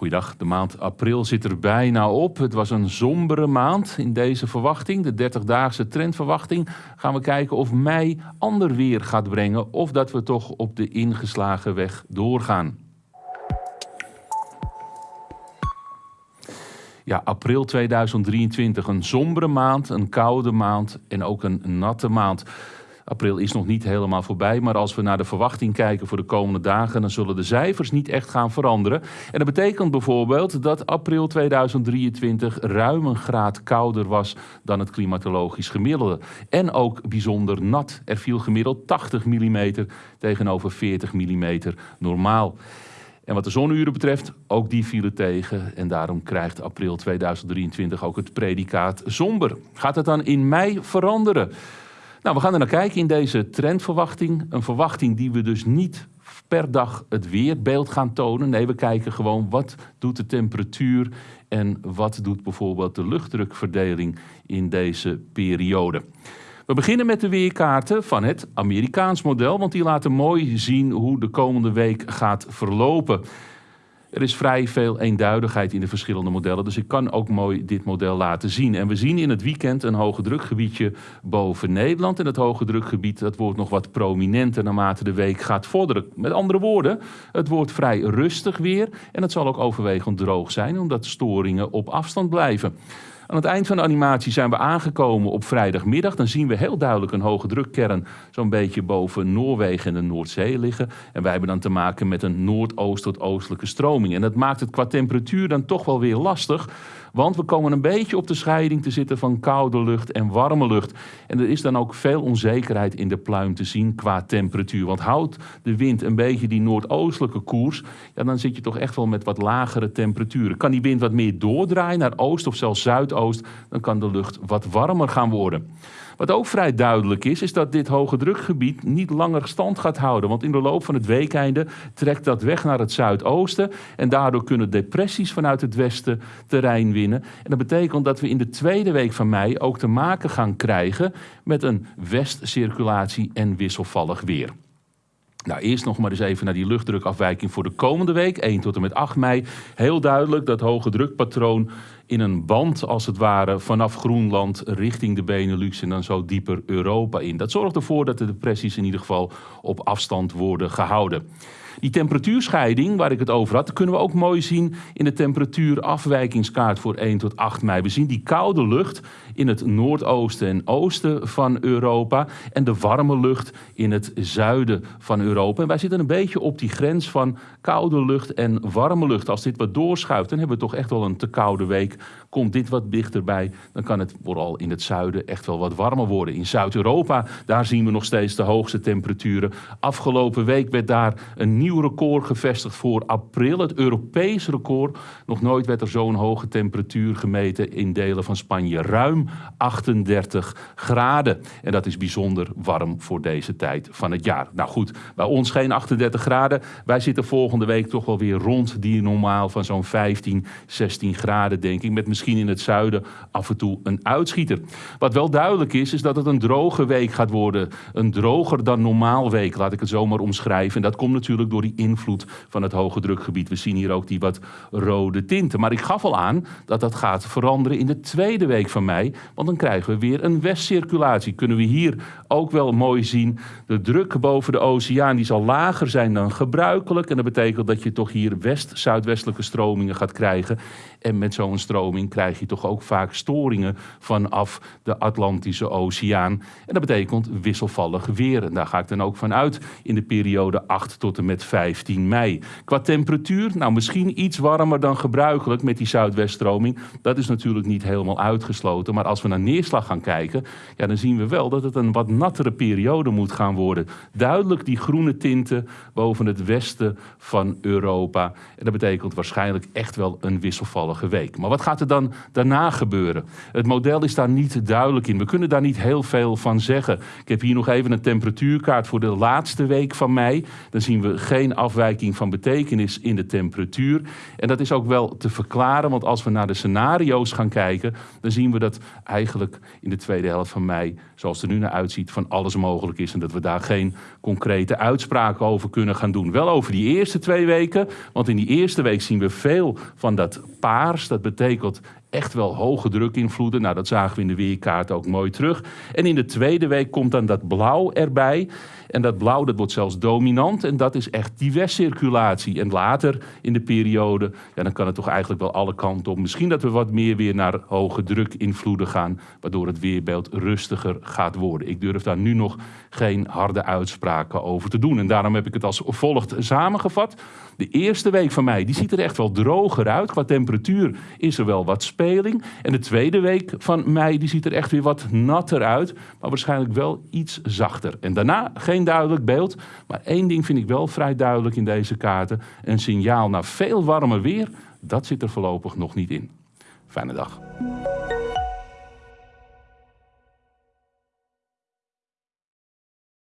Goeiedag, de maand april zit er bijna op. Het was een sombere maand in deze verwachting. De 30-daagse trendverwachting. Gaan we kijken of mei ander weer gaat brengen of dat we toch op de ingeslagen weg doorgaan. Ja, april 2023, een sombere maand, een koude maand en ook een natte maand. April is nog niet helemaal voorbij, maar als we naar de verwachting kijken voor de komende dagen, dan zullen de cijfers niet echt gaan veranderen. En dat betekent bijvoorbeeld dat april 2023 ruim een graad kouder was dan het klimatologisch gemiddelde. En ook bijzonder nat. Er viel gemiddeld 80 mm tegenover 40 mm normaal. En wat de zonuren betreft, ook die vielen tegen. En daarom krijgt april 2023 ook het predicaat somber. Gaat het dan in mei veranderen? Nou, we gaan er naar kijken in deze trendverwachting. Een verwachting die we dus niet per dag het weerbeeld gaan tonen. Nee, we kijken gewoon wat doet de temperatuur en wat doet bijvoorbeeld de luchtdrukverdeling in deze periode. We beginnen met de weerkaarten van het Amerikaans model, want die laten mooi zien hoe de komende week gaat verlopen. Er is vrij veel eenduidigheid in de verschillende modellen, dus ik kan ook mooi dit model laten zien. En we zien in het weekend een hoge drukgebiedje boven Nederland. En het hoge drukgebied dat wordt nog wat prominenter naarmate de week gaat vorderen. Met andere woorden, het wordt vrij rustig weer en het zal ook overwegend droog zijn, omdat storingen op afstand blijven. Aan het eind van de animatie zijn we aangekomen op vrijdagmiddag. Dan zien we heel duidelijk een hoge drukkern zo'n beetje boven Noorwegen en de Noordzee liggen. En wij hebben dan te maken met een noordoost tot oostelijke stroming. En dat maakt het qua temperatuur dan toch wel weer lastig. Want we komen een beetje op de scheiding te zitten van koude lucht en warme lucht. En er is dan ook veel onzekerheid in de pluim te zien qua temperatuur. Want houdt de wind een beetje die noordoostelijke koers, ja, dan zit je toch echt wel met wat lagere temperaturen. Kan die wind wat meer doordraaien naar oost of zelfs zuidoost, dan kan de lucht wat warmer gaan worden. Wat ook vrij duidelijk is, is dat dit hoge drukgebied niet langer stand gaat houden. Want in de loop van het weekeinde trekt dat weg naar het zuidoosten. En daardoor kunnen depressies vanuit het westen terrein En dat betekent dat we in de tweede week van mei ook te maken gaan krijgen met een westcirculatie en wisselvallig weer. Nou, eerst nog maar eens even naar die luchtdrukafwijking voor de komende week, 1 tot en met 8 mei. Heel duidelijk dat hoge drukpatroon in een band, als het ware, vanaf Groenland richting de Benelux en dan zo dieper Europa in. Dat zorgt ervoor dat de depressies in ieder geval op afstand worden gehouden. Die temperatuurscheiding waar ik het over had, kunnen we ook mooi zien in de temperatuurafwijkingskaart voor 1 tot 8 mei. We zien die koude lucht in het noordoosten en oosten van Europa en de warme lucht in het zuiden van Europa. En wij zitten een beetje op die grens van koude lucht en warme lucht. Als dit wat doorschuift, dan hebben we toch echt wel een te koude week. Komt dit wat dichterbij, dan kan het vooral in het zuiden echt wel wat warmer worden. In Zuid-Europa, daar zien we nog steeds de hoogste temperaturen. Afgelopen week werd daar een nieuw record gevestigd voor april. Het Europees record. Nog nooit werd er zo'n hoge temperatuur gemeten in delen van Spanje. Ruim 38 graden. En dat is bijzonder warm voor deze tijd van het jaar. Nou goed, bij ons geen 38 graden. Wij zitten volgende week toch wel weer rond die normaal van zo'n 15, 16 graden, denk ik. Met misschien in het zuiden af en toe een uitschieter. Wat wel duidelijk is, is dat het een droge week gaat worden. Een droger dan normaal week, laat ik het zo maar omschrijven. En dat komt natuurlijk door die invloed van het hoge drukgebied. We zien hier ook die wat rode tinten. Maar ik gaf al aan dat dat gaat veranderen in de tweede week van mei. Want dan krijgen we weer een westcirculatie. Kunnen we hier ook wel mooi zien. De druk boven de oceaan die zal lager zijn dan gebruikelijk. En dat betekent dat je toch hier west-zuidwestelijke stromingen gaat krijgen. En met zo'n stroming krijg je toch ook vaak storingen vanaf de Atlantische Oceaan. En dat betekent wisselvallig weer. En daar ga ik dan ook van uit in de periode 8 tot en met 15 mei. Qua temperatuur, nou misschien iets warmer dan gebruikelijk met die zuidweststroming. Dat is natuurlijk niet helemaal uitgesloten. Maar als we naar neerslag gaan kijken, ja, dan zien we wel dat het een wat nattere periode moet gaan worden. Duidelijk die groene tinten boven het westen van Europa. En dat betekent waarschijnlijk echt wel een wisselvallige week. Maar wat gaat er dan daarna gebeuren? Het model is daar niet duidelijk in. We kunnen daar niet heel veel van zeggen. Ik heb hier nog even een temperatuurkaart voor de laatste week van mei. Dan zien we geen geen afwijking van betekenis in de temperatuur. En dat is ook wel te verklaren, want als we naar de scenario's gaan kijken, dan zien we dat eigenlijk in de tweede helft van mei, zoals het er nu naar uitziet, van alles mogelijk is. En dat we daar geen concrete uitspraken over kunnen gaan doen. Wel over die eerste twee weken, want in die eerste week zien we veel van dat paars. Dat betekent echt wel hoge drukinvloeden. Nou, dat zagen we in de weerkaart ook mooi terug. En in de tweede week komt dan dat blauw erbij. En dat blauw dat wordt zelfs dominant en dat is echt die westcirculatie. En later in de periode, ja, dan kan het toch eigenlijk wel alle kanten op. Misschien dat we wat meer weer naar hoge drukinvloeden gaan, waardoor het weerbeeld rustiger gaat worden. Ik durf daar nu nog geen harde uitspraken over te doen. En daarom heb ik het als volgt samengevat. De eerste week van mei die ziet er echt wel droger uit. Qua temperatuur is er wel wat speling. En de tweede week van mei die ziet er echt weer wat natter uit. Maar waarschijnlijk wel iets zachter. En daarna duidelijk beeld. Maar één ding vind ik wel vrij duidelijk in deze kaarten. Een signaal naar veel warmer weer. Dat zit er voorlopig nog niet in. Fijne dag.